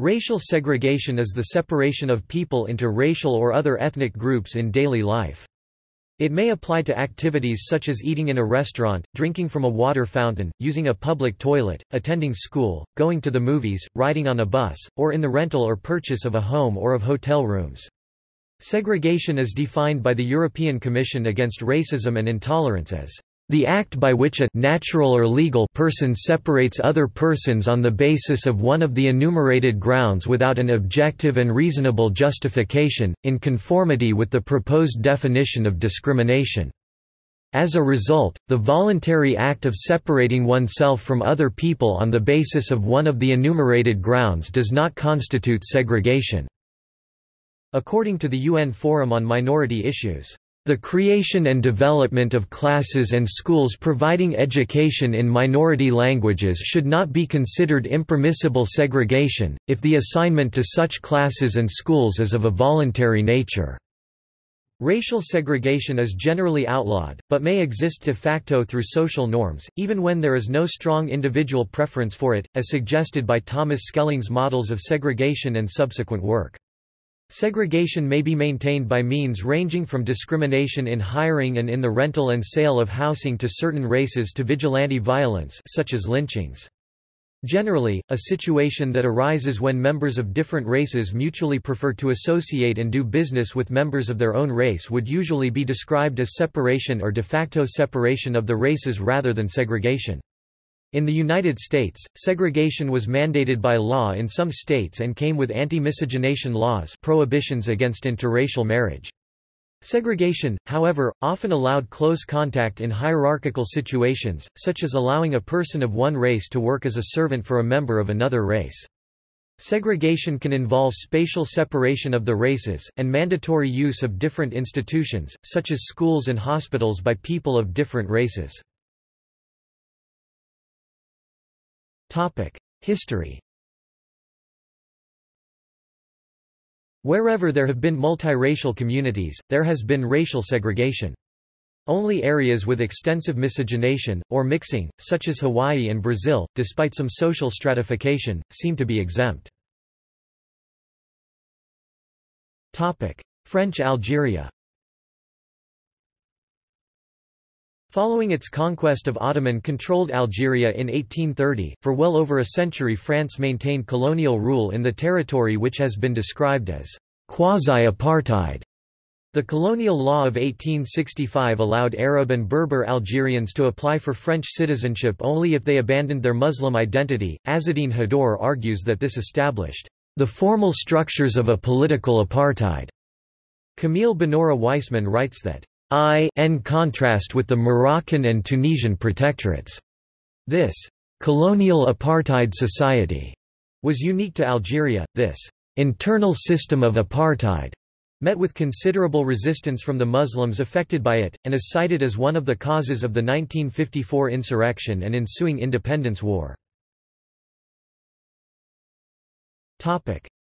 Racial segregation is the separation of people into racial or other ethnic groups in daily life. It may apply to activities such as eating in a restaurant, drinking from a water fountain, using a public toilet, attending school, going to the movies, riding on a bus, or in the rental or purchase of a home or of hotel rooms. Segregation is defined by the European Commission Against Racism and Intolerance as the act by which a natural or legal person separates other persons on the basis of one of the enumerated grounds without an objective and reasonable justification, in conformity with the proposed definition of discrimination. As a result, the voluntary act of separating oneself from other people on the basis of one of the enumerated grounds does not constitute segregation. According to the UN Forum on Minority Issues, the creation and development of classes and schools providing education in minority languages should not be considered impermissible segregation, if the assignment to such classes and schools is of a voluntary nature. Racial segregation is generally outlawed, but may exist de facto through social norms, even when there is no strong individual preference for it, as suggested by Thomas Schelling's models of segregation and subsequent work. Segregation may be maintained by means ranging from discrimination in hiring and in the rental and sale of housing to certain races to vigilante violence such as lynchings. Generally, a situation that arises when members of different races mutually prefer to associate and do business with members of their own race would usually be described as separation or de facto separation of the races rather than segregation. In the United States, segregation was mandated by law in some states and came with anti-miscegenation laws prohibitions against interracial marriage. Segregation, however, often allowed close contact in hierarchical situations, such as allowing a person of one race to work as a servant for a member of another race. Segregation can involve spatial separation of the races, and mandatory use of different institutions, such as schools and hospitals by people of different races. History Wherever there have been multiracial communities, there has been racial segregation. Only areas with extensive miscegenation, or mixing, such as Hawaii and Brazil, despite some social stratification, seem to be exempt. French Algeria Following its conquest of Ottoman-controlled Algeria in 1830, for well over a century France maintained colonial rule in the territory which has been described as quasi-apartheid. The colonial law of 1865 allowed Arab and Berber Algerians to apply for French citizenship only if they abandoned their Muslim identity. Azzedine Haddour argues that this established the formal structures of a political apartheid. Camille Bonora Waisman writes that I in contrast with the Moroccan and Tunisian protectorates. This colonial apartheid society was unique to Algeria. This internal system of apartheid met with considerable resistance from the Muslims affected by it, and is cited as one of the causes of the 1954 insurrection and ensuing independence war.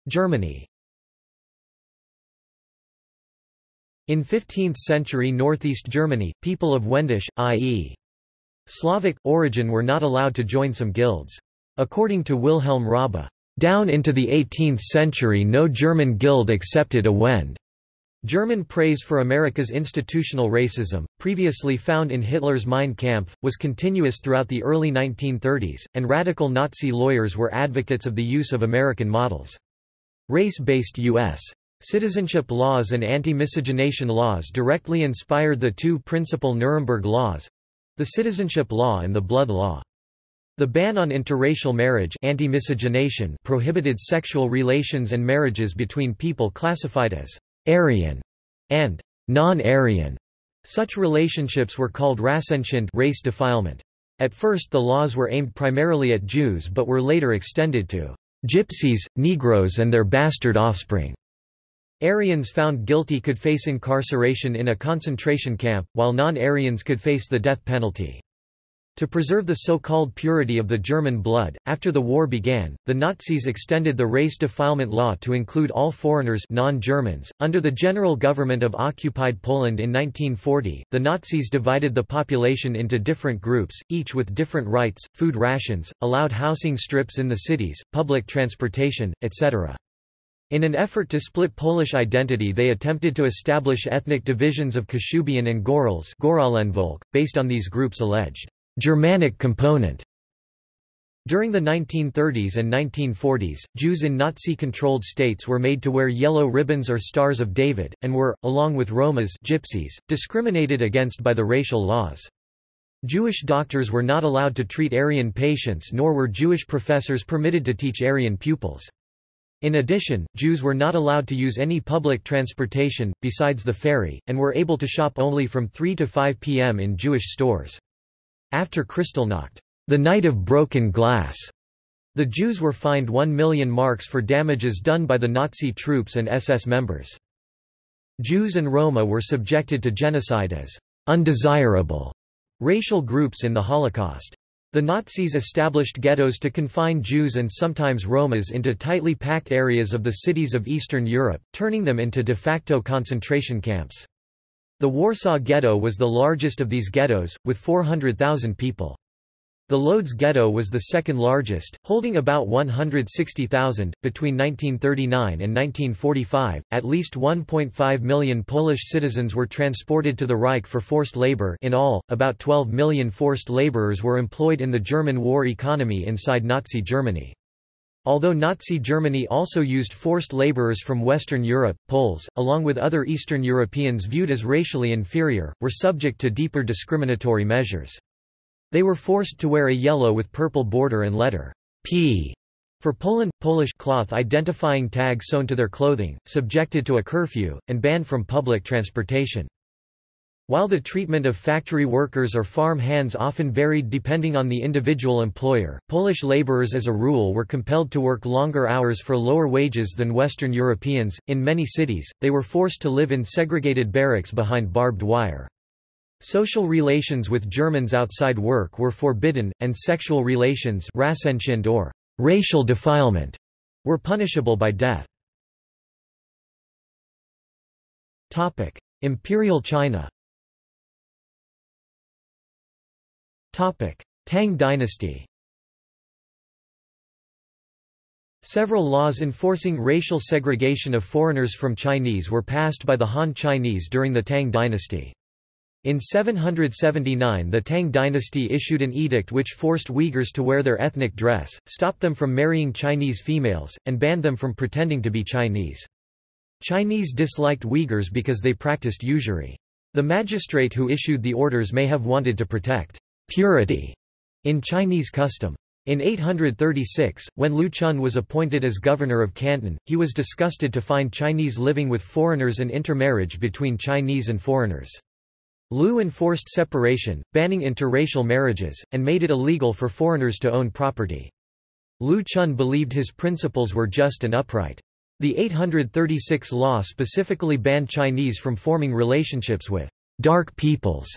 Germany In 15th-century northeast Germany, people of Wendish, i.e. Slavic, origin were not allowed to join some guilds. According to Wilhelm Raabe, "...down into the 18th century no German guild accepted a Wend." German praise for America's institutional racism, previously found in Hitler's Mein Kampf, was continuous throughout the early 1930s, and radical Nazi lawyers were advocates of the use of American models. Race-based U.S. Citizenship laws and anti-miscegenation laws directly inspired the two principal Nuremberg laws—the citizenship law and the blood law. The ban on interracial marriage anti-miscegenation prohibited sexual relations and marriages between people classified as Aryan and non-Aryan. Such relationships were called Rassenschande race defilement. At first the laws were aimed primarily at Jews but were later extended to Gypsies, Negroes and their bastard offspring. Aryans found guilty could face incarceration in a concentration camp, while non-Aryans could face the death penalty. To preserve the so-called purity of the German blood, after the war began, the Nazis extended the race defilement law to include all foreigners non-Germans. Under the general government of occupied Poland in 1940, the Nazis divided the population into different groups, each with different rights, food rations, allowed housing strips in the cities, public transportation, etc. In an effort to split Polish identity they attempted to establish ethnic divisions of Kashubian and Gorals based on these groups' alleged Germanic component. During the 1930s and 1940s, Jews in Nazi-controlled states were made to wear yellow ribbons or Stars of David, and were, along with Romas gypsies, discriminated against by the racial laws. Jewish doctors were not allowed to treat Aryan patients nor were Jewish professors permitted to teach Aryan pupils. In addition, Jews were not allowed to use any public transportation, besides the ferry, and were able to shop only from 3 to 5 p.m. in Jewish stores. After Kristallnacht, the night of broken glass, the Jews were fined 1 million marks for damages done by the Nazi troops and SS members. Jews and Roma were subjected to genocide as undesirable racial groups in the Holocaust. The Nazis established ghettos to confine Jews and sometimes Romas into tightly packed areas of the cities of Eastern Europe, turning them into de facto concentration camps. The Warsaw Ghetto was the largest of these ghettos, with 400,000 people. The Lodz Ghetto was the second largest, holding about 160,000. Between 1939 and 1945, at least 1.5 million Polish citizens were transported to the Reich for forced labor. In all, about 12 million forced laborers were employed in the German war economy inside Nazi Germany. Although Nazi Germany also used forced laborers from Western Europe, Poles, along with other Eastern Europeans viewed as racially inferior, were subject to deeper discriminatory measures. They were forced to wear a yellow with purple border and letter P for Poland, Polish cloth identifying tag sewn to their clothing, subjected to a curfew, and banned from public transportation. While the treatment of factory workers or farm hands often varied depending on the individual employer, Polish laborers as a rule were compelled to work longer hours for lower wages than Western Europeans. In many cities, they were forced to live in segregated barracks behind barbed wire. Social relations with Germans outside work were forbidden, and sexual relations or racial defilement were punishable by death. Topic: Imperial China Topic: Tang dynasty Several laws enforcing racial segregation of foreigners from Chinese were passed by the Han Chinese during the Tang dynasty. In 779 the Tang dynasty issued an edict which forced Uyghurs to wear their ethnic dress, stopped them from marrying Chinese females, and banned them from pretending to be Chinese. Chinese disliked Uyghurs because they practiced usury. The magistrate who issued the orders may have wanted to protect purity in Chinese custom. In 836, when Lu Chun was appointed as governor of Canton, he was disgusted to find Chinese living with foreigners and intermarriage between Chinese and foreigners. Lu enforced separation, banning interracial marriages, and made it illegal for foreigners to own property. Lu Chun believed his principles were just and upright. The 836 law specifically banned Chinese from forming relationships with dark peoples,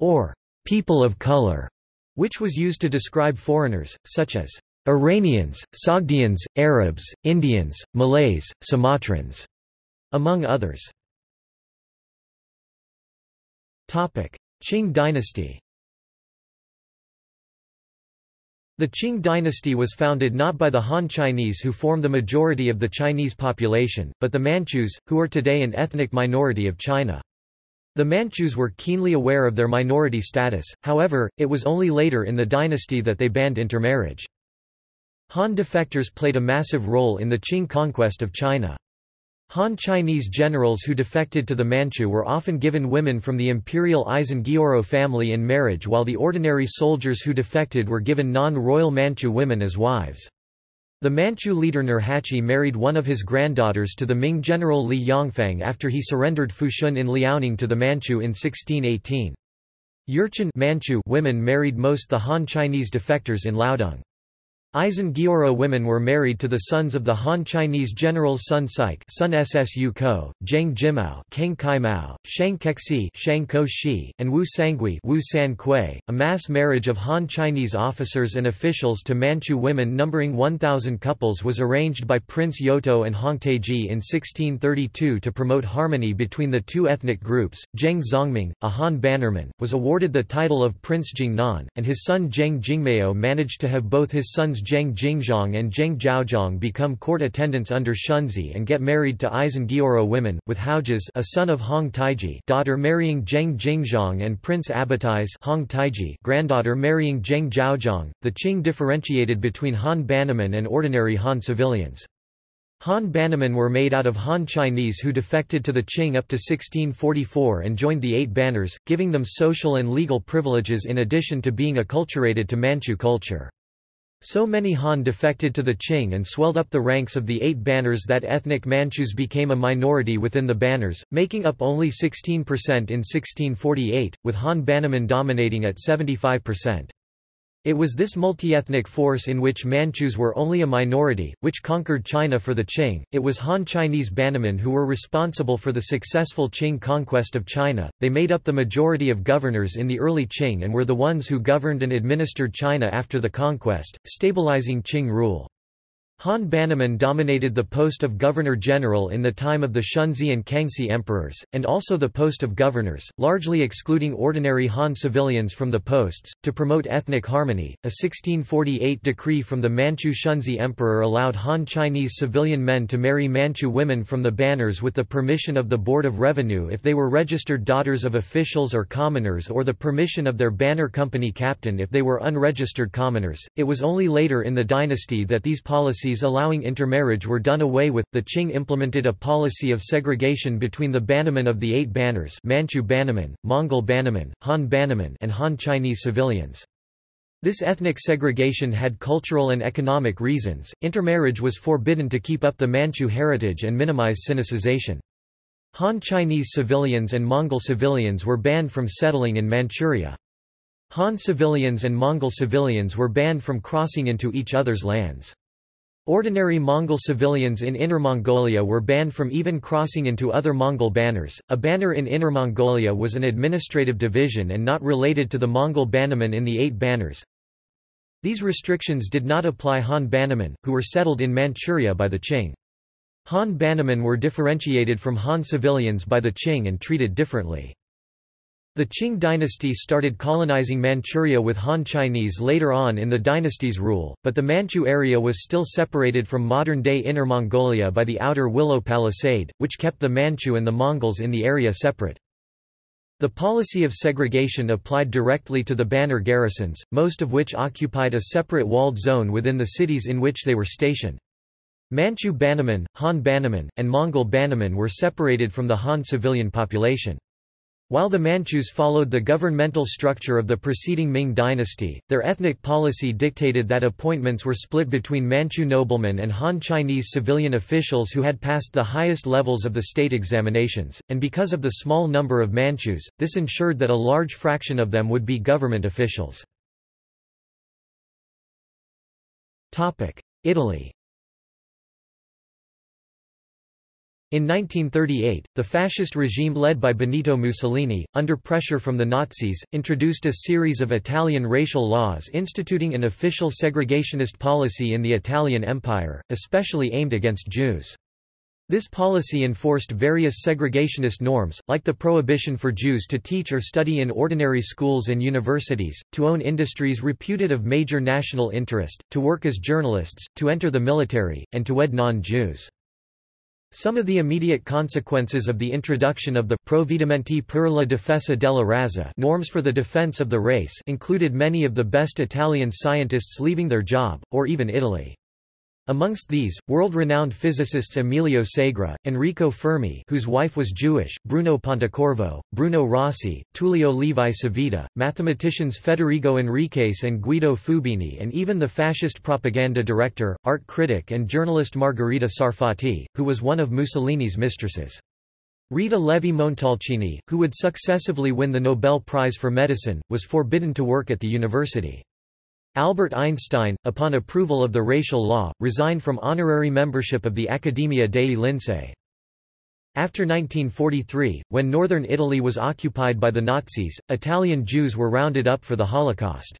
or people of color, which was used to describe foreigners, such as Iranians, Sogdians, Arabs, Indians, Malays, Sumatrans, among others. Qing dynasty The Qing dynasty was founded not by the Han Chinese who form the majority of the Chinese population, but the Manchus, who are today an ethnic minority of China. The Manchus were keenly aware of their minority status, however, it was only later in the dynasty that they banned intermarriage. Han defectors played a massive role in the Qing conquest of China. Han Chinese generals who defected to the Manchu were often given women from the imperial Aisin Gioro family in marriage while the ordinary soldiers who defected were given non-royal Manchu women as wives. The Manchu leader Nurhaci married one of his granddaughters to the Ming general Li Yongfang after he surrendered Fushun in Liaoning to the Manchu in 1618. Jurchen Manchu women married most the Han Chinese defectors in Liaodong. Aisin Gioro women were married to the sons of the Han Chinese generals Sun Sike Sun Ssu Ko, Geng Jimao Kang Kai Mao, Shang Kexi Shang Ko Shi, and Wu Sangui Wu San Kui. A mass marriage of Han Chinese officers and officials to Manchu women numbering 1,000 couples was arranged by Prince Yoto and Hong Taiji in 1632 to promote harmony between the two ethnic groups. Geng Zhongming, a Han bannerman, was awarded the title of Prince Jingnan, and his son Geng Jimao managed to have both his sons Geng Jingzhong and Geng Zhaozhong become court attendants under Shunzhi and get married to Aisin Gioro women, with Haoge's a son of Hong Taiji daughter marrying Geng Jingzhong and Prince Abatai's Hong Taiji granddaughter marrying Geng Zhaozhong. The Qing differentiated between Han Bannermen and ordinary Han civilians. Han Bannermen were made out of Han Chinese who defected to the Qing up to 1644 and joined the Eight Banners, giving them social and legal privileges in addition to being acculturated to Manchu culture. So many Han defected to the Qing and swelled up the ranks of the eight banners that ethnic Manchus became a minority within the banners, making up only 16% in 1648, with Han Bannerman dominating at 75%. It was this multi-ethnic force in which Manchus were only a minority, which conquered China for the Qing. It was Han Chinese Bannermen who were responsible for the successful Qing conquest of China. They made up the majority of governors in the early Qing and were the ones who governed and administered China after the conquest, stabilizing Qing rule. Han Bannerman dominated the post of governor-general in the time of the Shunzhi and Kangxi emperors, and also the post of governors, largely excluding ordinary Han civilians from the posts. To promote ethnic harmony, a 1648 decree from the Manchu Shunzhi emperor allowed Han Chinese civilian men to marry Manchu women from the banners with the permission of the Board of Revenue if they were registered daughters of officials or commoners or the permission of their banner company captain if they were unregistered commoners. It was only later in the dynasty that these policies allowing intermarriage were done away with. The Qing implemented a policy of segregation between the Bannermen of the Eight Banners Manchu Bannermen, Mongol Bannermen, Han Bannermen and Han Chinese civilians. This ethnic segregation had cultural and economic reasons. Intermarriage was forbidden to keep up the Manchu heritage and minimize sinicization. Han Chinese civilians and Mongol civilians were banned from settling in Manchuria. Han civilians and Mongol civilians were banned from crossing into each other's lands. Ordinary Mongol civilians in Inner Mongolia were banned from even crossing into other Mongol banners. A banner in Inner Mongolia was an administrative division and not related to the Mongol bannermen in the Eight Banners. These restrictions did not apply Han bannermen, who were settled in Manchuria by the Qing. Han bannermen were differentiated from Han civilians by the Qing and treated differently. The Qing dynasty started colonizing Manchuria with Han Chinese later on in the dynasty's rule, but the Manchu area was still separated from modern-day Inner Mongolia by the outer Willow Palisade, which kept the Manchu and the Mongols in the area separate. The policy of segregation applied directly to the banner garrisons, most of which occupied a separate walled zone within the cities in which they were stationed. Manchu Bannermen, Han Bannermen, and Mongol Bannermen were separated from the Han civilian population. While the Manchus followed the governmental structure of the preceding Ming dynasty, their ethnic policy dictated that appointments were split between Manchu noblemen and Han Chinese civilian officials who had passed the highest levels of the state examinations, and because of the small number of Manchus, this ensured that a large fraction of them would be government officials. Italy In 1938, the fascist regime led by Benito Mussolini, under pressure from the Nazis, introduced a series of Italian racial laws instituting an official segregationist policy in the Italian Empire, especially aimed against Jews. This policy enforced various segregationist norms, like the prohibition for Jews to teach or study in ordinary schools and universities, to own industries reputed of major national interest, to work as journalists, to enter the military, and to wed non-Jews. Some of the immediate consequences of the introduction of the Provvedimenti per la difesa della razza norms for the defense of the race included many of the best Italian scientists leaving their job, or even Italy. Amongst these, world-renowned physicists Emilio Segre, Enrico Fermi whose wife was Jewish, Bruno Pontecorvo, Bruno Rossi, Tullio Levi Civita, mathematicians Federico Enriques and Guido Fubini and even the fascist propaganda director, art critic and journalist Margherita Sarfatti, who was one of Mussolini's mistresses. Rita Levi Montalcini, who would successively win the Nobel Prize for Medicine, was forbidden to work at the university. Albert Einstein, upon approval of the racial law, resigned from honorary membership of the Accademia dei Lincei. After 1943, when northern Italy was occupied by the Nazis, Italian Jews were rounded up for the Holocaust.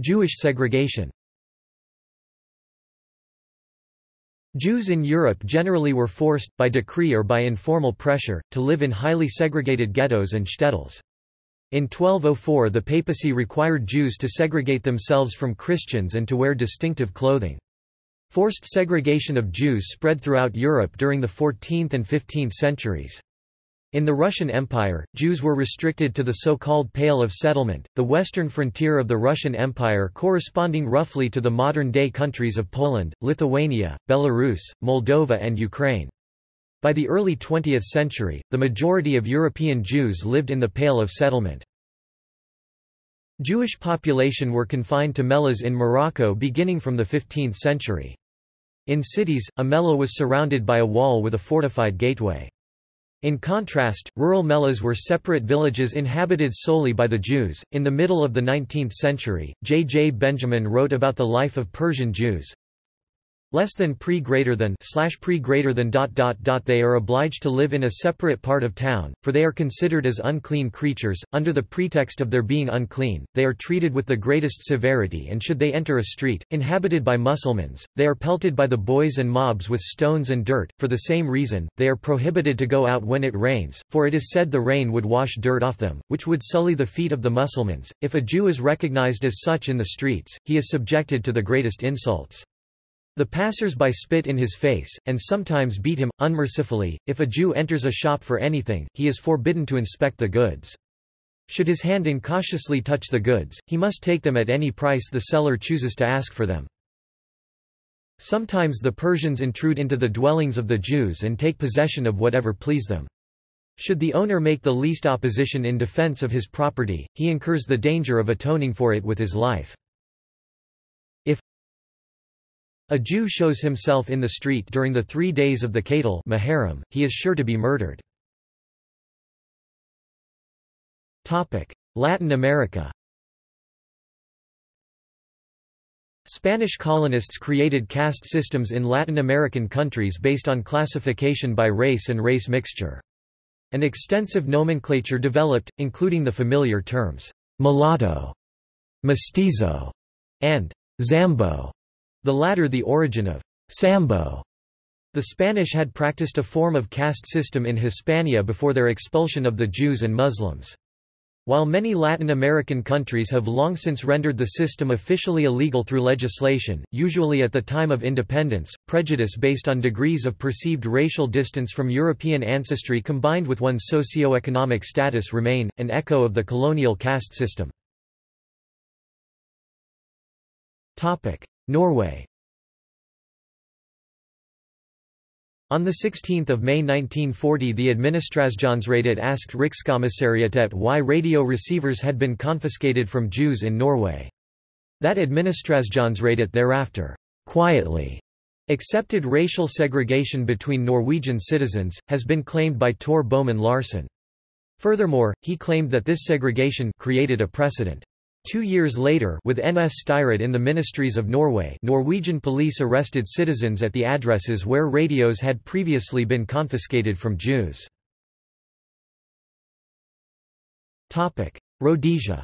Jewish segregation Jews in Europe generally were forced, by decree or by informal pressure, to live in highly segregated ghettos and shtetls. In 1204 the papacy required Jews to segregate themselves from Christians and to wear distinctive clothing. Forced segregation of Jews spread throughout Europe during the 14th and 15th centuries. In the Russian Empire, Jews were restricted to the so-called Pale of Settlement, the western frontier of the Russian Empire corresponding roughly to the modern-day countries of Poland, Lithuania, Belarus, Moldova and Ukraine. By the early 20th century, the majority of European Jews lived in the Pale of Settlement. Jewish population were confined to mellahs in Morocco beginning from the 15th century. In cities, a mellah was surrounded by a wall with a fortified gateway. In contrast, rural mellahs were separate villages inhabited solely by the Jews. In the middle of the 19th century, J. J. Benjamin wrote about the life of Persian Jews less than pre greater than slash pre greater than dot dot dot they are obliged to live in a separate part of town for they are considered as unclean creatures under the pretext of their being unclean they are treated with the greatest severity and should they enter a street inhabited by Mussulmans they are pelted by the boys and mobs with stones and dirt for the same reason they are prohibited to go out when it rains for it is said the rain would wash dirt off them which would sully the feet of the Mussulmans. If a Jew is recognized as such in the streets he is subjected to the greatest insults the passers-by spit in his face, and sometimes beat him, unmercifully. If a Jew enters a shop for anything, he is forbidden to inspect the goods. Should his hand incautiously touch the goods, he must take them at any price the seller chooses to ask for them. Sometimes the Persians intrude into the dwellings of the Jews and take possession of whatever please them. Should the owner make the least opposition in defense of his property, he incurs the danger of atoning for it with his life. A Jew shows himself in the street during the three days of the Qatl Muharram, he is sure to be murdered. Latin America Spanish colonists created caste systems in Latin American countries based on classification by race and race mixture. An extensive nomenclature developed, including the familiar terms, mulatto, mestizo, and zambo, the latter the origin of Sambo. The Spanish had practiced a form of caste system in Hispania before their expulsion of the Jews and Muslims. While many Latin American countries have long since rendered the system officially illegal through legislation, usually at the time of independence, prejudice based on degrees of perceived racial distance from European ancestry combined with one's socio-economic status remain, an echo of the colonial caste system. Norway On 16 May 1940 the Administrasjonsradet asked Rikskommissariatet why radio receivers had been confiscated from Jews in Norway. That Administrasjonsradet thereafter, quietly, accepted racial segregation between Norwegian citizens, has been claimed by Tor Bomann Larsen. Furthermore, he claimed that this segregation created a precedent. Two years later with NS Styret in the ministries of Norway Norwegian police arrested citizens at the addresses where radios had previously been confiscated from Jews. Rhodesia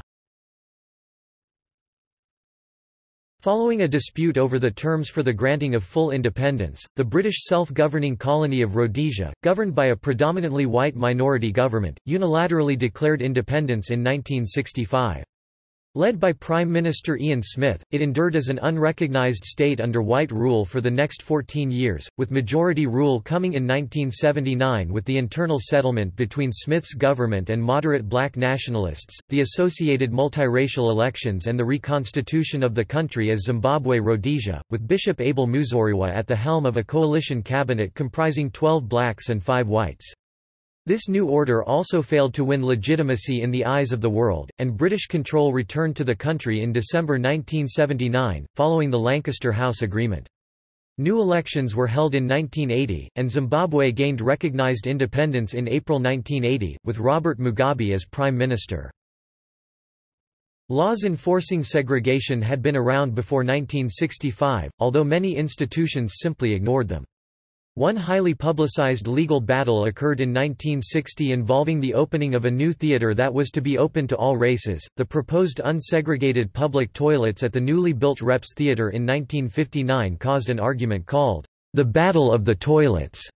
Following a dispute over the terms for the granting of full independence, the British self-governing colony of Rhodesia, governed by a predominantly white minority government, unilaterally declared independence in 1965. Led by Prime Minister Ian Smith, it endured as an unrecognised state under white rule for the next 14 years, with majority rule coming in 1979 with the internal settlement between Smith's government and moderate black nationalists, the associated multiracial elections and the reconstitution of the country as Zimbabwe-Rhodesia, with Bishop Abel Muzorewa at the helm of a coalition cabinet comprising 12 blacks and 5 whites. This new order also failed to win legitimacy in the eyes of the world, and British control returned to the country in December 1979, following the Lancaster House Agreement. New elections were held in 1980, and Zimbabwe gained recognized independence in April 1980, with Robert Mugabe as Prime Minister. Laws enforcing segregation had been around before 1965, although many institutions simply ignored them. One highly publicized legal battle occurred in 1960 involving the opening of a new theater that was to be open to all races. The proposed unsegregated public toilets at the newly built Reps Theater in 1959 caused an argument called the Battle of the Toilets.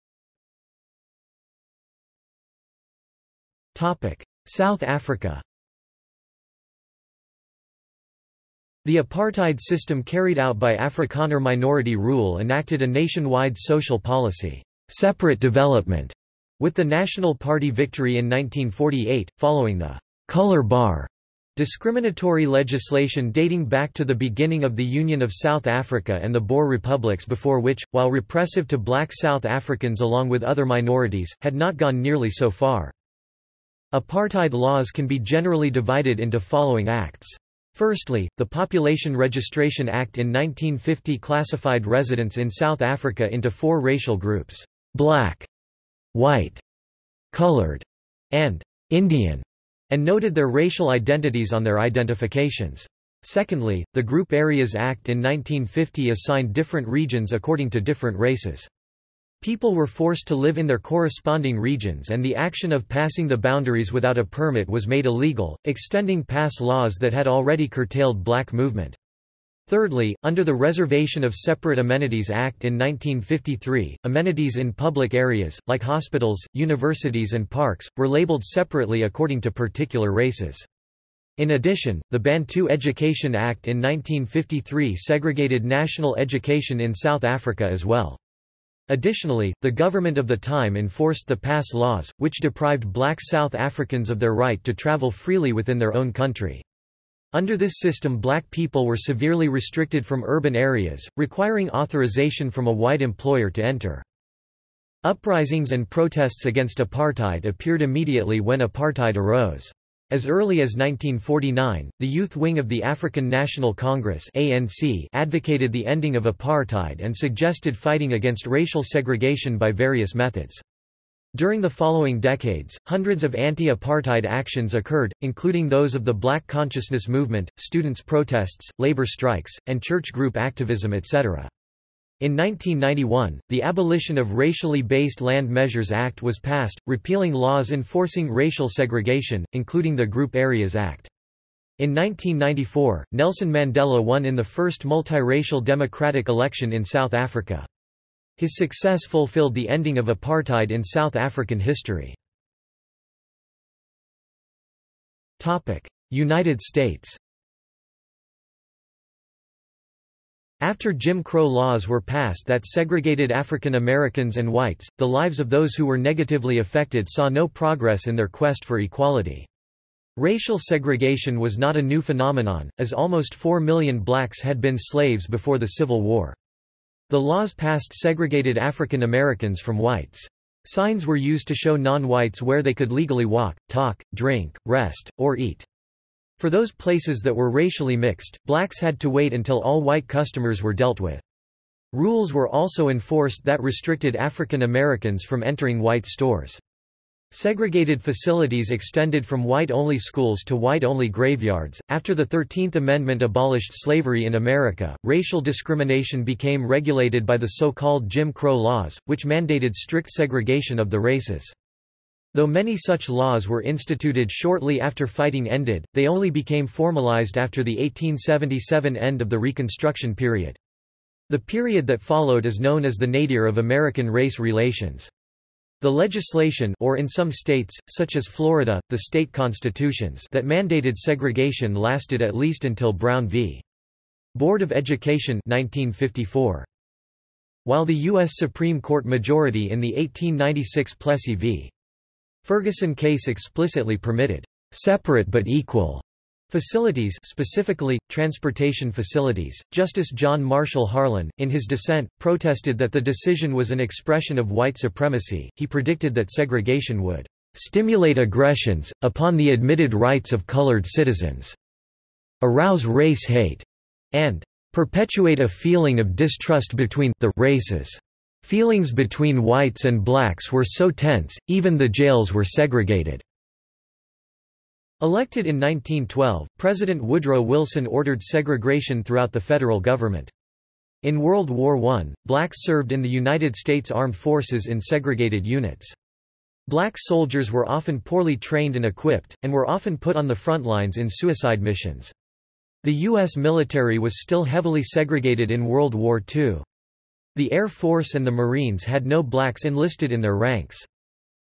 Topic: South Africa. The apartheid system carried out by Afrikaner minority rule enacted a nationwide social policy, separate development, with the National Party victory in 1948, following the color bar discriminatory legislation dating back to the beginning of the Union of South Africa and the Boer republics before which, while repressive to black South Africans along with other minorities, had not gone nearly so far. Apartheid laws can be generally divided into following acts. Firstly, the Population Registration Act in 1950 classified residents in South Africa into four racial groups, black, white, colored, and Indian, and noted their racial identities on their identifications. Secondly, the Group Areas Act in 1950 assigned different regions according to different races. People were forced to live in their corresponding regions and the action of passing the boundaries without a permit was made illegal, extending pass laws that had already curtailed black movement. Thirdly, under the Reservation of Separate Amenities Act in 1953, amenities in public areas, like hospitals, universities and parks, were labeled separately according to particular races. In addition, the Bantu Education Act in 1953 segregated national education in South Africa as well. Additionally, the government of the time enforced the pass laws, which deprived black South Africans of their right to travel freely within their own country. Under this system black people were severely restricted from urban areas, requiring authorization from a white employer to enter. Uprisings and protests against apartheid appeared immediately when apartheid arose. As early as 1949, the youth wing of the African National Congress ANC advocated the ending of apartheid and suggested fighting against racial segregation by various methods. During the following decades, hundreds of anti-apartheid actions occurred, including those of the Black Consciousness Movement, students' protests, labor strikes, and church group activism etc. In 1991, the Abolition of Racially Based Land Measures Act was passed, repealing laws enforcing racial segregation, including the Group Areas Act. In 1994, Nelson Mandela won in the first multiracial democratic election in South Africa. His success fulfilled the ending of apartheid in South African history. United States After Jim Crow laws were passed that segregated African Americans and whites, the lives of those who were negatively affected saw no progress in their quest for equality. Racial segregation was not a new phenomenon, as almost 4 million blacks had been slaves before the Civil War. The laws passed segregated African Americans from whites. Signs were used to show non-whites where they could legally walk, talk, drink, rest, or eat. For those places that were racially mixed, blacks had to wait until all white customers were dealt with. Rules were also enforced that restricted African Americans from entering white stores. Segregated facilities extended from white-only schools to white-only graveyards. After the 13th Amendment abolished slavery in America, racial discrimination became regulated by the so-called Jim Crow laws, which mandated strict segregation of the races. Though many such laws were instituted shortly after fighting ended, they only became formalized after the 1877 end of the Reconstruction period. The period that followed is known as the nadir of American race relations. The legislation or in some states, such as Florida, the state constitutions that mandated segregation lasted at least until Brown v. Board of Education 1954. While the U.S. Supreme Court majority in the 1896 Plessy v. Ferguson case explicitly permitted separate but equal Facilities specifically, transportation facilities, Justice John Marshall Harlan, in his dissent, protested that the decision was an expression of white supremacy. He predicted that segregation would stimulate aggressions, upon the admitted rights of colored citizens, arouse race hate, and perpetuate a feeling of distrust between the races. Feelings between whites and blacks were so tense, even the jails were segregated. Elected in 1912, President Woodrow Wilson ordered segregation throughout the federal government. In World War I, blacks served in the United States Armed Forces in segregated units. Black soldiers were often poorly trained and equipped, and were often put on the front lines in suicide missions. The U.S. military was still heavily segregated in World War II. The Air Force and the Marines had no blacks enlisted in their ranks.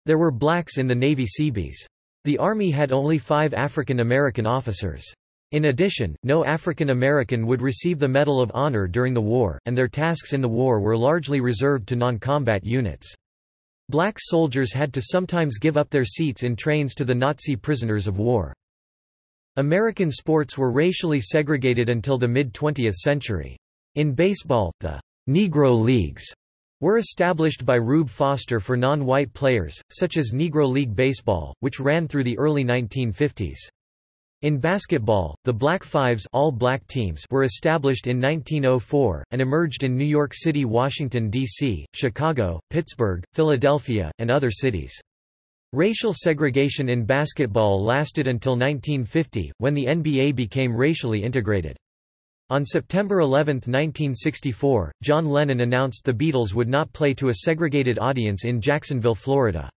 There were blacks in the Navy Seabees. The Army had only five African American officers. In addition, no African American would receive the Medal of Honor during the war, and their tasks in the war were largely reserved to non-combat units. Black soldiers had to sometimes give up their seats in trains to the Nazi prisoners of war. American sports were racially segregated until the mid-20th century. In baseball, the Negro Leagues were established by Rube Foster for non-white players, such as Negro League Baseball, which ran through the early 1950s. In basketball, the Black Fives all black teams were established in 1904, and emerged in New York City Washington, D.C., Chicago, Pittsburgh, Philadelphia, and other cities. Racial segregation in basketball lasted until 1950, when the NBA became racially integrated. On September 11, 1964, John Lennon announced the Beatles would not play to a segregated audience in Jacksonville, Florida.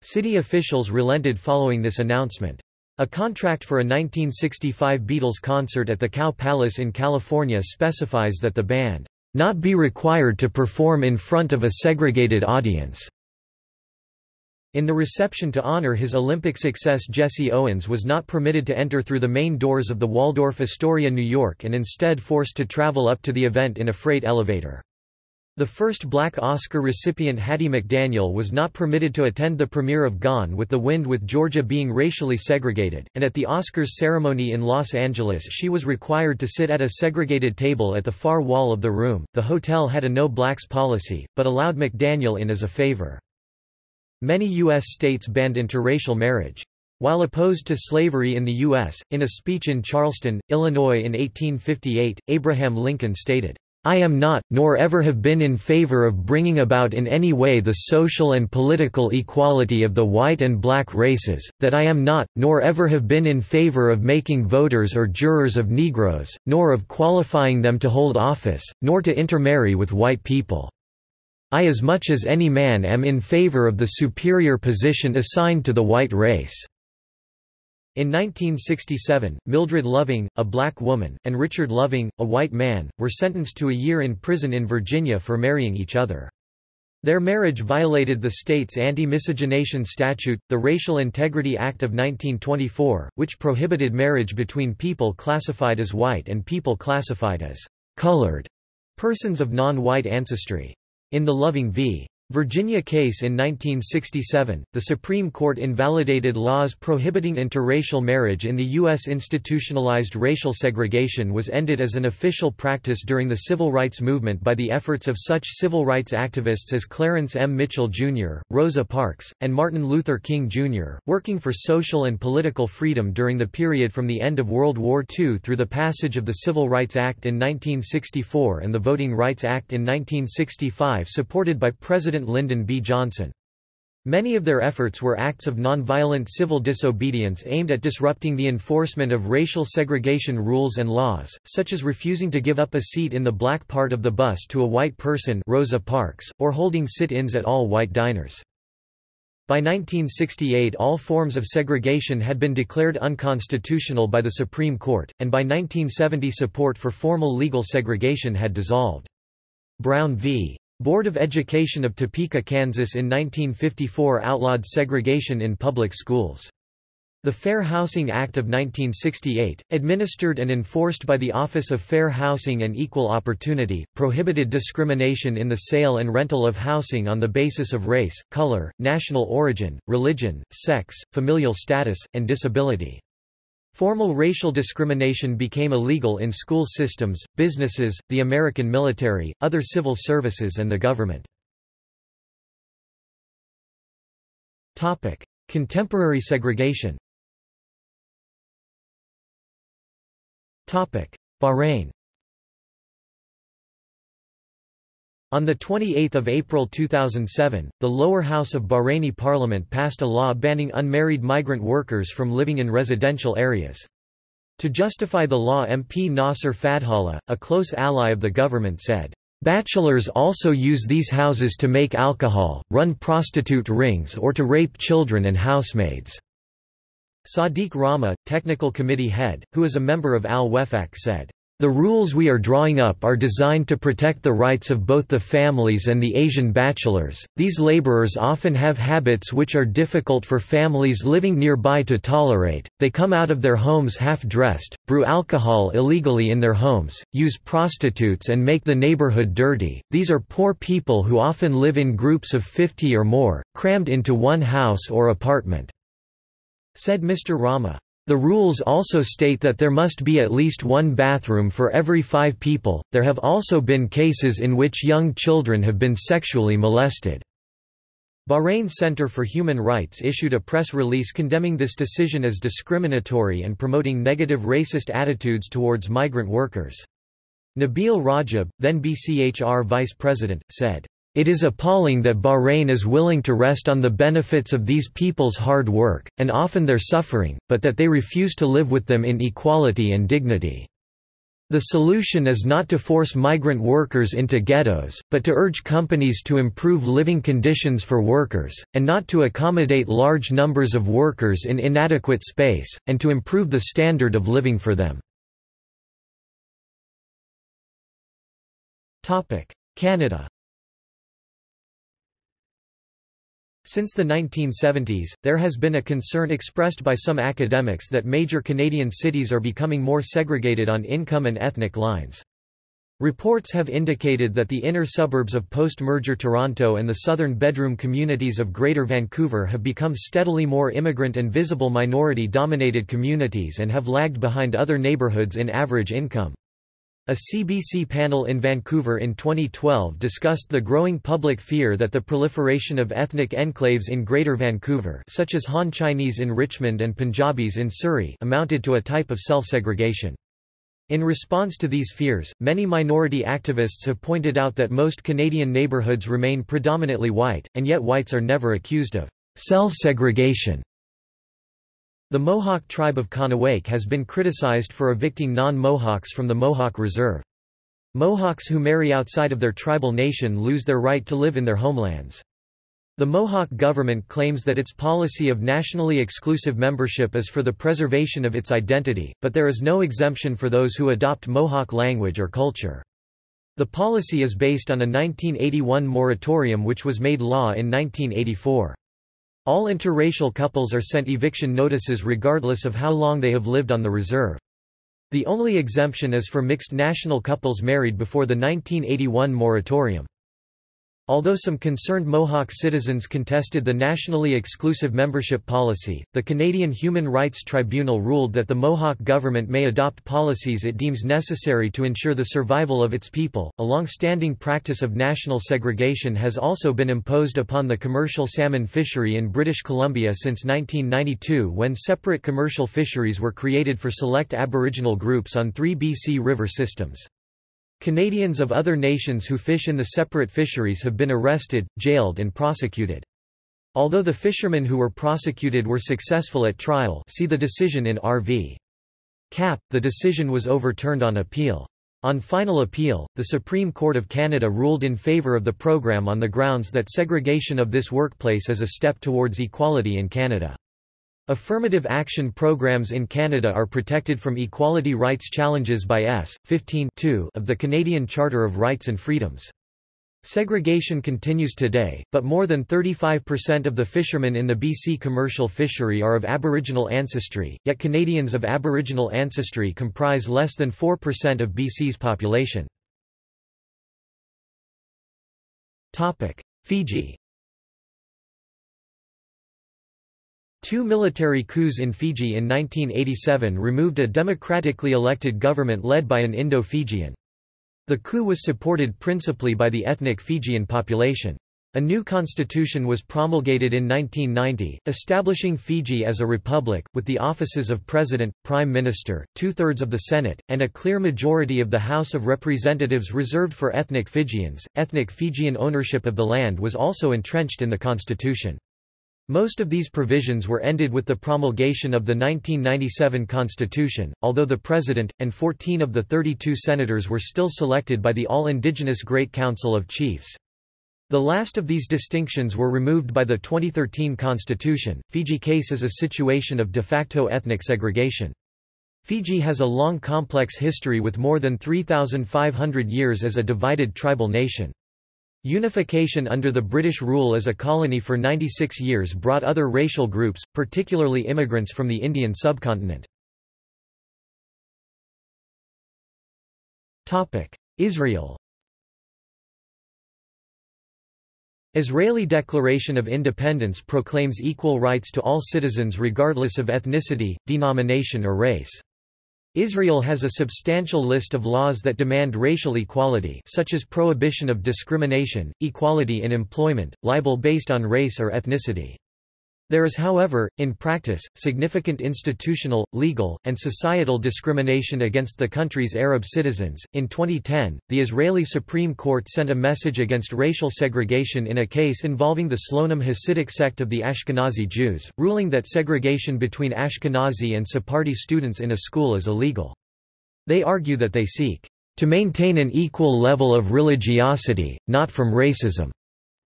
City officials relented following this announcement. A contract for a 1965 Beatles concert at the Cow Palace in California specifies that the band not be required to perform in front of a segregated audience. In the reception to honor his Olympic success Jesse Owens was not permitted to enter through the main doors of the Waldorf Astoria New York and instead forced to travel up to the event in a freight elevator. The first black Oscar recipient Hattie McDaniel was not permitted to attend the premiere of Gone with the Wind with Georgia being racially segregated, and at the Oscars ceremony in Los Angeles she was required to sit at a segregated table at the far wall of the room. The hotel had a no blacks policy, but allowed McDaniel in as a favor. Many U.S. states banned interracial marriage. While opposed to slavery in the U.S., in a speech in Charleston, Illinois in 1858, Abraham Lincoln stated, I am not, nor ever have been in favor of bringing about in any way the social and political equality of the white and black races, that I am not, nor ever have been in favor of making voters or jurors of Negroes, nor of qualifying them to hold office, nor to intermarry with white people. I as much as any man am in favor of the superior position assigned to the white race." In 1967, Mildred Loving, a black woman, and Richard Loving, a white man, were sentenced to a year in prison in Virginia for marrying each other. Their marriage violated the state's anti-miscegenation statute, the Racial Integrity Act of 1924, which prohibited marriage between people classified as white and people classified as colored persons of non-white ancestry. In the Loving v. Virginia case in 1967, the Supreme Court invalidated laws prohibiting interracial marriage in the U.S. Institutionalized racial segregation was ended as an official practice during the civil rights movement by the efforts of such civil rights activists as Clarence M. Mitchell, Jr., Rosa Parks, and Martin Luther King, Jr., working for social and political freedom during the period from the end of World War II through the passage of the Civil Rights Act in 1964 and the Voting Rights Act in 1965 supported by President President Lyndon B. Johnson. Many of their efforts were acts of nonviolent civil disobedience aimed at disrupting the enforcement of racial segregation rules and laws, such as refusing to give up a seat in the black part of the bus to a white person Rosa Parks, or holding sit-ins at all white diners. By 1968 all forms of segregation had been declared unconstitutional by the Supreme Court, and by 1970 support for formal legal segregation had dissolved. Brown v. Board of Education of Topeka, Kansas in 1954 outlawed segregation in public schools. The Fair Housing Act of 1968, administered and enforced by the Office of Fair Housing and Equal Opportunity, prohibited discrimination in the sale and rental of housing on the basis of race, color, national origin, religion, sex, familial status, and disability. Formal racial discrimination became illegal in school systems, businesses, the American military, other civil services and the government. Contemporary segregation. Bahrain On 28 April 2007, the lower house of Bahraini parliament passed a law banning unmarried migrant workers from living in residential areas. To justify the law MP Nasser Fadhallah, a close ally of the government said, "...bachelors also use these houses to make alcohol, run prostitute rings or to rape children and housemaids." Sadiq Rama, technical committee head, who is a member of Al-Wefaq said, the rules we are drawing up are designed to protect the rights of both the families and the Asian bachelors. These laborers often have habits which are difficult for families living nearby to tolerate. They come out of their homes half dressed, brew alcohol illegally in their homes, use prostitutes, and make the neighborhood dirty. These are poor people who often live in groups of 50 or more, crammed into one house or apartment, said Mr. Rama. The rules also state that there must be at least one bathroom for every five people. There have also been cases in which young children have been sexually molested. Bahrain Center for Human Rights issued a press release condemning this decision as discriminatory and promoting negative racist attitudes towards migrant workers. Nabil Rajab, then BCHR vice president, said, it is appalling that Bahrain is willing to rest on the benefits of these people's hard work, and often their suffering, but that they refuse to live with them in equality and dignity. The solution is not to force migrant workers into ghettos, but to urge companies to improve living conditions for workers, and not to accommodate large numbers of workers in inadequate space, and to improve the standard of living for them. Canada Since the 1970s, there has been a concern expressed by some academics that major Canadian cities are becoming more segregated on income and ethnic lines. Reports have indicated that the inner suburbs of post-merger Toronto and the southern bedroom communities of Greater Vancouver have become steadily more immigrant and visible minority-dominated communities and have lagged behind other neighbourhoods in average income. A CBC panel in Vancouver in 2012 discussed the growing public fear that the proliferation of ethnic enclaves in Greater Vancouver such as Han Chinese in Richmond and Punjabis in Surrey amounted to a type of self-segregation. In response to these fears, many minority activists have pointed out that most Canadian neighbourhoods remain predominantly white, and yet whites are never accused of self-segregation. The Mohawk tribe of Kahnawake has been criticized for evicting non-Mohawks from the Mohawk Reserve. Mohawks who marry outside of their tribal nation lose their right to live in their homelands. The Mohawk government claims that its policy of nationally exclusive membership is for the preservation of its identity, but there is no exemption for those who adopt Mohawk language or culture. The policy is based on a 1981 moratorium which was made law in 1984. All interracial couples are sent eviction notices regardless of how long they have lived on the reserve. The only exemption is for mixed national couples married before the 1981 moratorium. Although some concerned Mohawk citizens contested the nationally exclusive membership policy, the Canadian Human Rights Tribunal ruled that the Mohawk government may adopt policies it deems necessary to ensure the survival of its people. A long standing practice of national segregation has also been imposed upon the commercial salmon fishery in British Columbia since 1992 when separate commercial fisheries were created for select Aboriginal groups on three BC river systems. Canadians of other nations who fish in the separate fisheries have been arrested, jailed and prosecuted. Although the fishermen who were prosecuted were successful at trial see the decision in R.V. Kapp, the decision was overturned on appeal. On final appeal, the Supreme Court of Canada ruled in favour of the program on the grounds that segregation of this workplace is a step towards equality in Canada. Affirmative action programs in Canada are protected from equality rights challenges by S. 15 of the Canadian Charter of Rights and Freedoms. Segregation continues today, but more than 35% of the fishermen in the BC commercial fishery are of Aboriginal ancestry, yet Canadians of Aboriginal ancestry comprise less than 4% of BC's population. Fiji Two military coups in Fiji in 1987 removed a democratically elected government led by an Indo-Fijian. The coup was supported principally by the ethnic Fijian population. A new constitution was promulgated in 1990, establishing Fiji as a republic, with the offices of president, prime minister, two-thirds of the Senate, and a clear majority of the House of Representatives reserved for ethnic Fijians. Ethnic Fijian ownership of the land was also entrenched in the constitution. Most of these provisions were ended with the promulgation of the 1997 constitution, although the president, and 14 of the 32 senators were still selected by the All-Indigenous Great Council of Chiefs. The last of these distinctions were removed by the 2013 constitution. Fiji case is a situation of de facto ethnic segregation. Fiji has a long complex history with more than 3,500 years as a divided tribal nation. Unification under the British rule as a colony for 96 years brought other racial groups, particularly immigrants from the Indian subcontinent. Israel Israeli Declaration of Independence proclaims equal rights to all citizens regardless of ethnicity, denomination or race. Israel has a substantial list of laws that demand racial equality such as prohibition of discrimination, equality in employment, libel based on race or ethnicity. There is however, in practice, significant institutional, legal, and societal discrimination against the country's Arab citizens. In 2010, the Israeli Supreme Court sent a message against racial segregation in a case involving the Slonim Hasidic sect of the Ashkenazi Jews, ruling that segregation between Ashkenazi and Sephardi students in a school is illegal. They argue that they seek to maintain an equal level of religiosity, not from racism.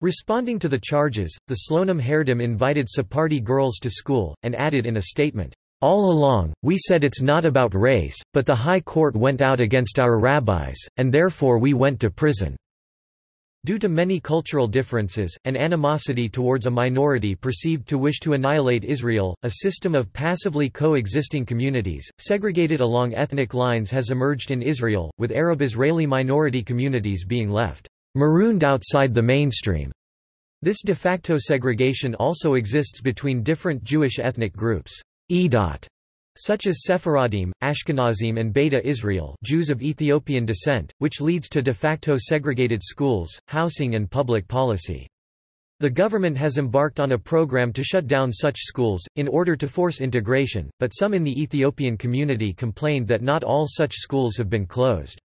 Responding to the charges, the Slonim Haredim invited Sephardi girls to school, and added in a statement, all along, we said it's not about race, but the High Court went out against our rabbis, and therefore we went to prison. Due to many cultural differences, and animosity towards a minority perceived to wish to annihilate Israel, a system of passively coexisting communities, segregated along ethnic lines has emerged in Israel, with Arab-Israeli minority communities being left marooned outside the mainstream. This de facto segregation also exists between different Jewish ethnic groups, such as Sephardim, Ashkenazim and Beta Israel Jews of Ethiopian descent, which leads to de facto segregated schools, housing and public policy. The government has embarked on a program to shut down such schools, in order to force integration, but some in the Ethiopian community complained that not all such schools have been closed.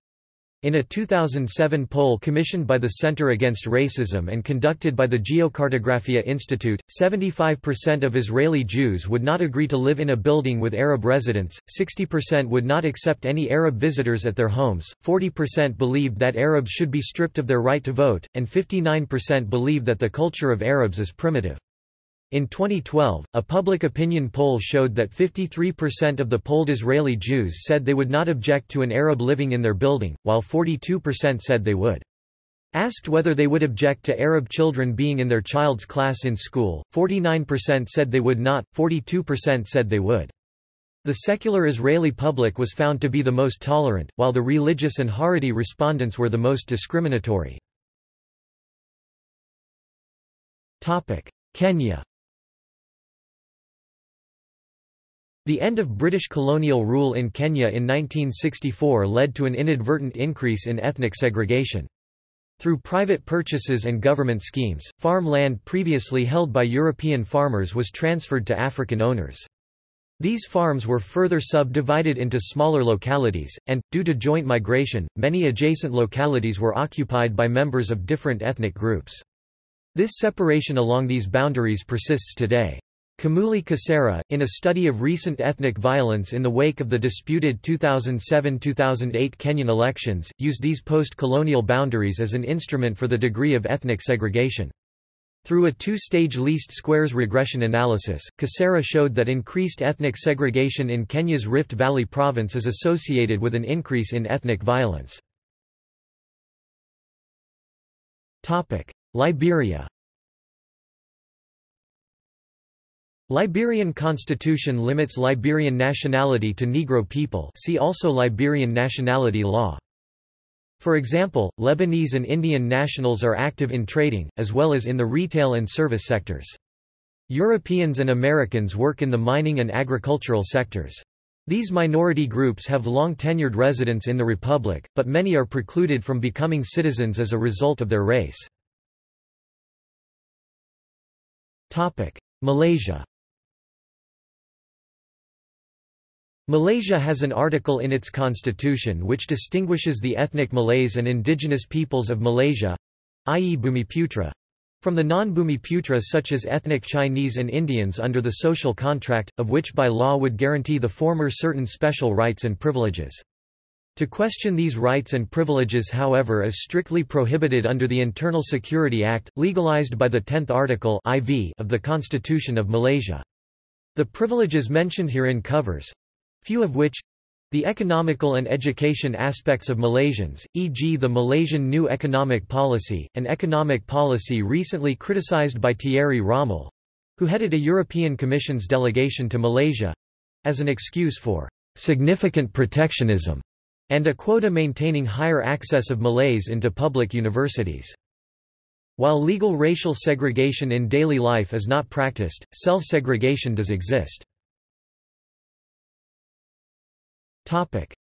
In a 2007 poll commissioned by the Center Against Racism and conducted by the Geocartographia Institute, 75% of Israeli Jews would not agree to live in a building with Arab residents, 60% would not accept any Arab visitors at their homes, 40% believed that Arabs should be stripped of their right to vote, and 59% believe that the culture of Arabs is primitive. In 2012, a public opinion poll showed that 53% of the polled Israeli Jews said they would not object to an Arab living in their building, while 42% said they would. Asked whether they would object to Arab children being in their child's class in school, 49% said they would not, 42% said they would. The secular Israeli public was found to be the most tolerant, while the religious and Haredi respondents were the most discriminatory. Kenya The end of British colonial rule in Kenya in 1964 led to an inadvertent increase in ethnic segregation. Through private purchases and government schemes, farm land previously held by European farmers was transferred to African owners. These farms were further subdivided into smaller localities, and, due to joint migration, many adjacent localities were occupied by members of different ethnic groups. This separation along these boundaries persists today. Kimuli Kasara, in a study of recent ethnic violence in the wake of the disputed 2007–2008 Kenyan elections, used these post-colonial boundaries as an instrument for the degree of ethnic segregation. Through a two-stage least squares regression analysis, Kasara showed that increased ethnic segregation in Kenya's Rift Valley province is associated with an increase in ethnic violence. Liberia Liberian constitution limits Liberian nationality to Negro people see also Liberian nationality law. For example, Lebanese and Indian nationals are active in trading, as well as in the retail and service sectors. Europeans and Americans work in the mining and agricultural sectors. These minority groups have long tenured residence in the Republic, but many are precluded from becoming citizens as a result of their race. Malaysia Malaysia has an article in its constitution which distinguishes the ethnic Malays and indigenous peoples of Malaysia—i.e. Bumiputra, from the non-Bumiputra such as ethnic Chinese and Indians under the social contract, of which by law would guarantee the former certain special rights and privileges. To question these rights and privileges however is strictly prohibited under the Internal Security Act, legalized by the 10th article IV of the Constitution of Malaysia. The privileges mentioned herein covers few of which the economical and education aspects of Malaysians, e.g. the Malaysian New Economic Policy, an economic policy recently criticized by Thierry Rommel—who headed a European Commission's delegation to Malaysia—as an excuse for significant protectionism and a quota maintaining higher access of Malays into public universities. While legal racial segregation in daily life is not practiced, self-segregation does exist.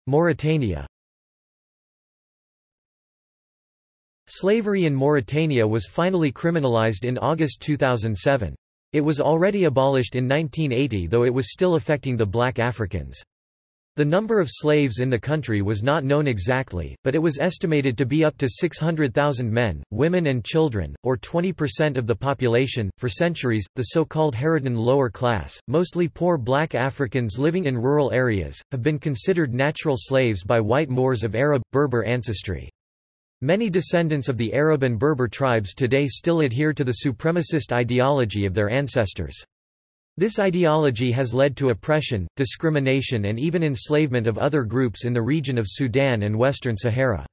Mauritania Slavery in Mauritania was finally criminalized in August 2007. It was already abolished in 1980 though it was still affecting the black Africans. The number of slaves in the country was not known exactly, but it was estimated to be up to 600,000 men, women, and children, or 20% of the population. For centuries, the so called Haratin lower class, mostly poor black Africans living in rural areas, have been considered natural slaves by white Moors of Arab, Berber ancestry. Many descendants of the Arab and Berber tribes today still adhere to the supremacist ideology of their ancestors. This ideology has led to oppression, discrimination and even enslavement of other groups in the region of Sudan and Western Sahara.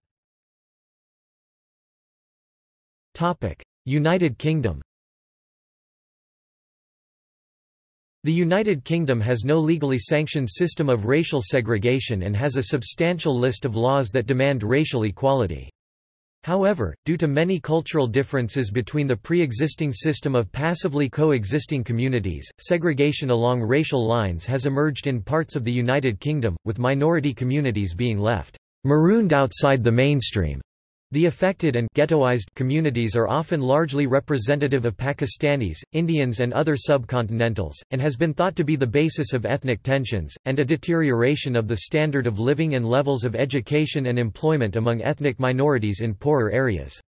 United Kingdom The United Kingdom has no legally sanctioned system of racial segregation and has a substantial list of laws that demand racial equality. However, due to many cultural differences between the pre-existing system of passively co-existing communities, segregation along racial lines has emerged in parts of the United Kingdom, with minority communities being left marooned outside the mainstream. The affected and ghettoized communities are often largely representative of Pakistanis, Indians and other subcontinentals, and has been thought to be the basis of ethnic tensions, and a deterioration of the standard of living and levels of education and employment among ethnic minorities in poorer areas.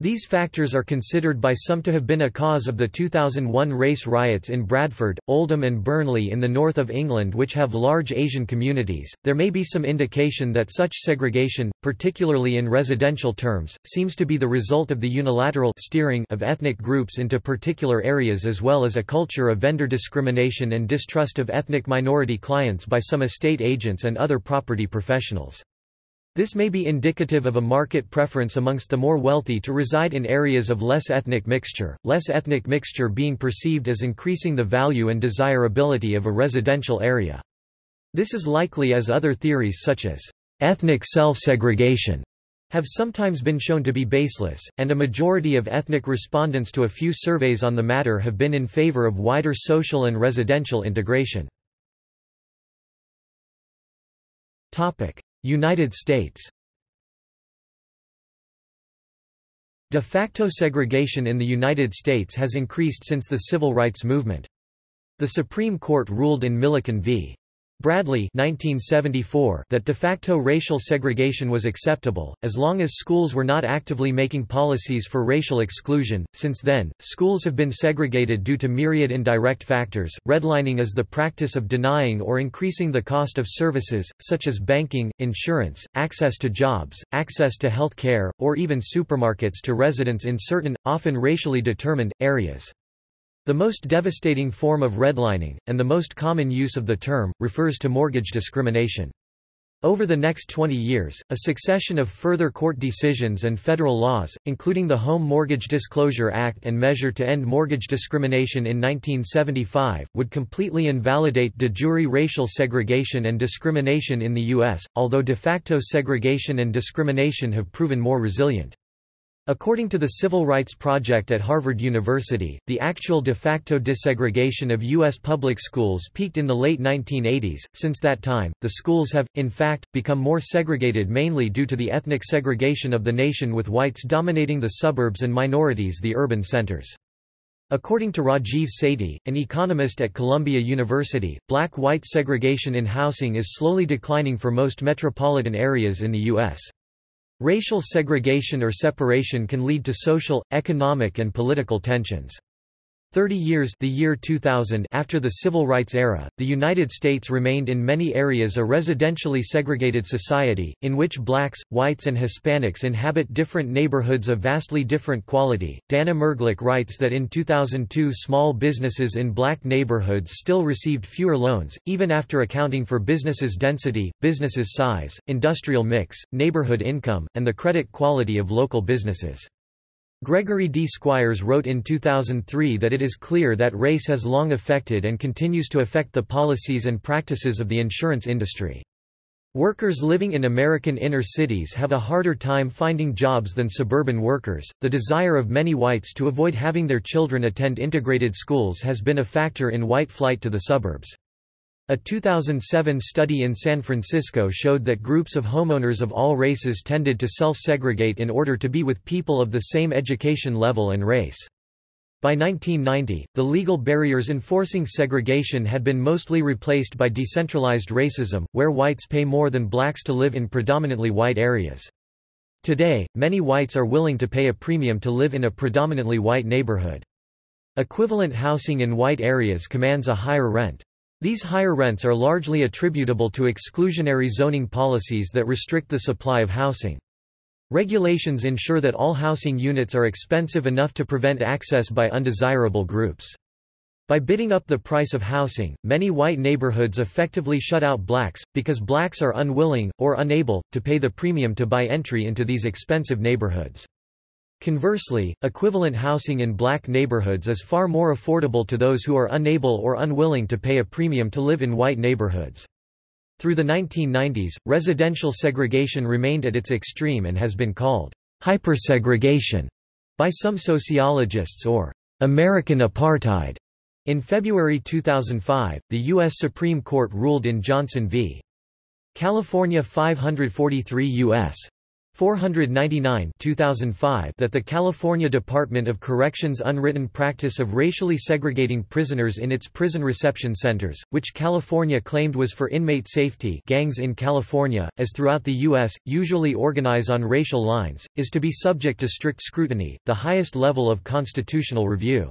These factors are considered by some to have been a cause of the 2001 race riots in Bradford, Oldham, and Burnley in the north of England, which have large Asian communities. There may be some indication that such segregation, particularly in residential terms, seems to be the result of the unilateral steering of ethnic groups into particular areas as well as a culture of vendor discrimination and distrust of ethnic minority clients by some estate agents and other property professionals. This may be indicative of a market preference amongst the more wealthy to reside in areas of less ethnic mixture, less ethnic mixture being perceived as increasing the value and desirability of a residential area. This is likely as other theories such as ethnic self-segregation have sometimes been shown to be baseless, and a majority of ethnic respondents to a few surveys on the matter have been in favor of wider social and residential integration. United States De facto segregation in the United States has increased since the Civil Rights Movement. The Supreme Court ruled in Milliken v. Bradley 1974 that de facto racial segregation was acceptable, as long as schools were not actively making policies for racial exclusion. Since then, schools have been segregated due to myriad indirect factors. Redlining is the practice of denying or increasing the cost of services, such as banking, insurance, access to jobs, access to health care, or even supermarkets to residents in certain, often racially determined, areas. The most devastating form of redlining, and the most common use of the term, refers to mortgage discrimination. Over the next 20 years, a succession of further court decisions and federal laws, including the Home Mortgage Disclosure Act and Measure to End Mortgage Discrimination in 1975, would completely invalidate de jure racial segregation and discrimination in the U.S., although de facto segregation and discrimination have proven more resilient. According to the Civil Rights Project at Harvard University, the actual de facto desegregation of U.S. public schools peaked in the late 1980s. Since that time, the schools have, in fact, become more segregated mainly due to the ethnic segregation of the nation with whites dominating the suburbs and minorities the urban centers. According to Rajiv Sethi, an economist at Columbia University, black-white segregation in housing is slowly declining for most metropolitan areas in the U.S. Racial segregation or separation can lead to social, economic and political tensions. Thirty years the year 2000 after the Civil Rights era, the United States remained in many areas a residentially segregated society, in which blacks, whites and Hispanics inhabit different neighborhoods of vastly different quality. Dan Immergluck writes that in 2002 small businesses in black neighborhoods still received fewer loans, even after accounting for businesses' density, businesses' size, industrial mix, neighborhood income, and the credit quality of local businesses. Gregory D. Squires wrote in 2003 that it is clear that race has long affected and continues to affect the policies and practices of the insurance industry. Workers living in American inner cities have a harder time finding jobs than suburban workers. The desire of many whites to avoid having their children attend integrated schools has been a factor in white flight to the suburbs. A 2007 study in San Francisco showed that groups of homeowners of all races tended to self-segregate in order to be with people of the same education level and race. By 1990, the legal barriers enforcing segregation had been mostly replaced by decentralized racism, where whites pay more than blacks to live in predominantly white areas. Today, many whites are willing to pay a premium to live in a predominantly white neighborhood. Equivalent housing in white areas commands a higher rent. These higher rents are largely attributable to exclusionary zoning policies that restrict the supply of housing. Regulations ensure that all housing units are expensive enough to prevent access by undesirable groups. By bidding up the price of housing, many white neighborhoods effectively shut out blacks, because blacks are unwilling, or unable, to pay the premium to buy entry into these expensive neighborhoods. Conversely, equivalent housing in black neighborhoods is far more affordable to those who are unable or unwilling to pay a premium to live in white neighborhoods. Through the 1990s, residential segregation remained at its extreme and has been called hypersegregation by some sociologists or American apartheid. In February 2005, the U.S. Supreme Court ruled in Johnson v. California 543 U.S. 499 2005 that the California Department of Corrections' unwritten practice of racially segregating prisoners in its prison reception centers, which California claimed was for inmate safety gangs in California, as throughout the U.S., usually organize on racial lines, is to be subject to strict scrutiny, the highest level of constitutional review.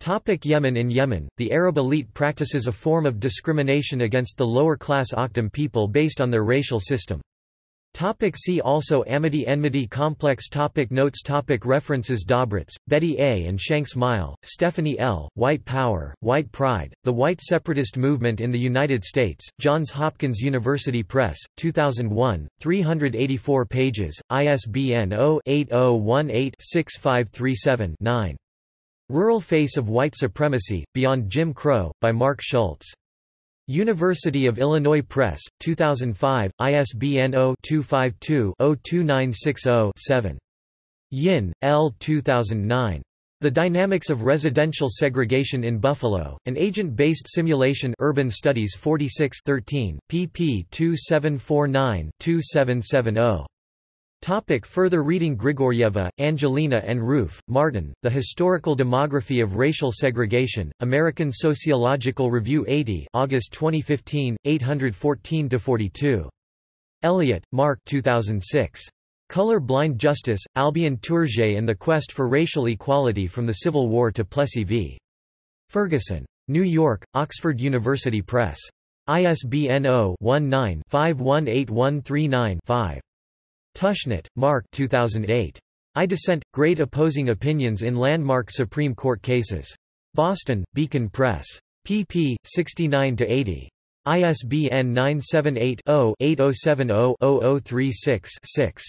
Topic Yemen In Yemen, the Arab elite practices a form of discrimination against the lower-class Akhdam people based on their racial system. Topic see also Amity Enmity Complex topic Notes topic References Dobratz, Betty A. and Shanks Meile, Stephanie L., White Power, White Pride, The White Separatist Movement in the United States, Johns Hopkins University Press, 2001, 384 pages, ISBN 0-8018-6537-9. Rural Face of White Supremacy, Beyond Jim Crow, by Mark Schultz. University of Illinois Press, 2005, ISBN 0-252-02960-7. Yin, L. 2009. The Dynamics of Residential Segregation in Buffalo, an agent-based simulation Urban Studies 46 13, pp 2749-2770. Topic further reading Grigoryeva, Angelina and Ruef, Martin, The Historical Demography of Racial Segregation, American Sociological Review 80 August 2015, 814–42. Elliott, Mark 2006. Color Blind Justice, Albion Tourgée and the Quest for Racial Equality from the Civil War to Plessy v. Ferguson. New York, Oxford University Press. ISBN 0-19-518139-5. Tushnet, Mark 2008. I Dissent, Great Opposing Opinions in Landmark Supreme Court Cases. Boston, Beacon Press. pp. 69–80. ISBN 978-0-8070-0036-6.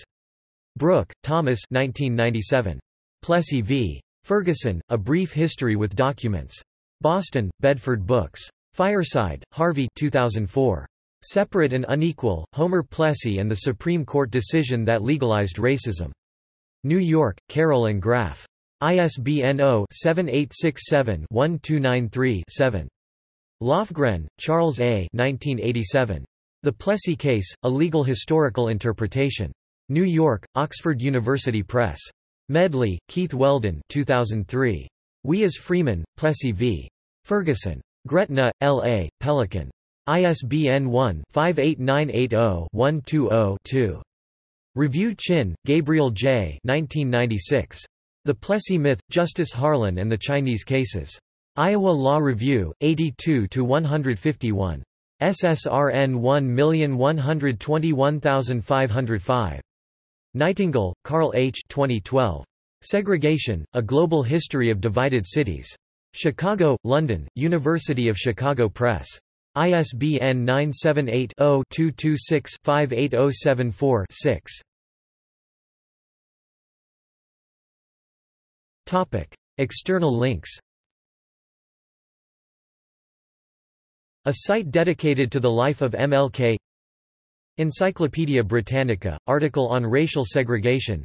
Brooke, Thomas 1997. Plessy v. Ferguson, A Brief History with Documents. Boston, Bedford Books. Fireside, Harvey 2004. Separate and Unequal, Homer Plessy and the Supreme Court decision that legalized racism. New York, Carroll and Graf. ISBN 0-7867-1293-7. Lofgren, Charles A. 1987. The Plessy Case, A Legal Historical Interpretation. New York, Oxford University Press. Medley, Keith Weldon 2003. We as Freeman, Plessy v. Ferguson. Gretna, L.A., Pelican. ISBN 1-58980-120-2. Review Chin, Gabriel J. 1996. The Plessy Myth, Justice Harlan and the Chinese Cases. Iowa Law Review, 82-151. SSRN 1121505. Nightingale, Carl H. 2012. Segregation, A Global History of Divided Cities. Chicago, London, University of Chicago Press. ISBN 978-0-226-58074-6. External links. A site dedicated to the life of MLK Encyclopædia Britannica, article on racial segregation.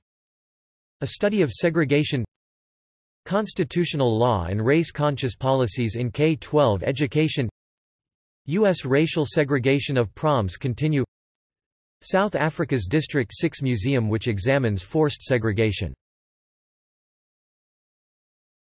A study of segregation. Constitutional law and race-conscious policies in K-12 education U.S. racial segregation of proms continue South Africa's District 6 Museum which examines forced segregation